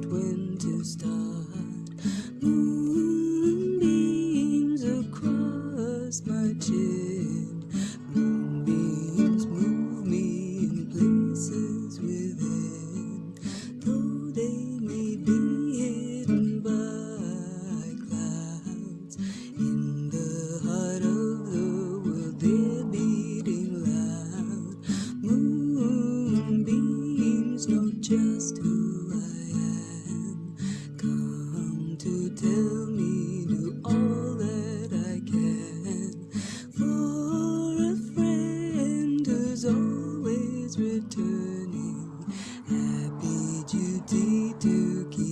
just when to start. Moonbeams across my chin. Moonbeams move me in places within. Though they may be hidden by clouds, in the heart of the world they're beating loud. Moonbeams know just who. tell me to all that I can. For a friend who's always returning Happy duty to keep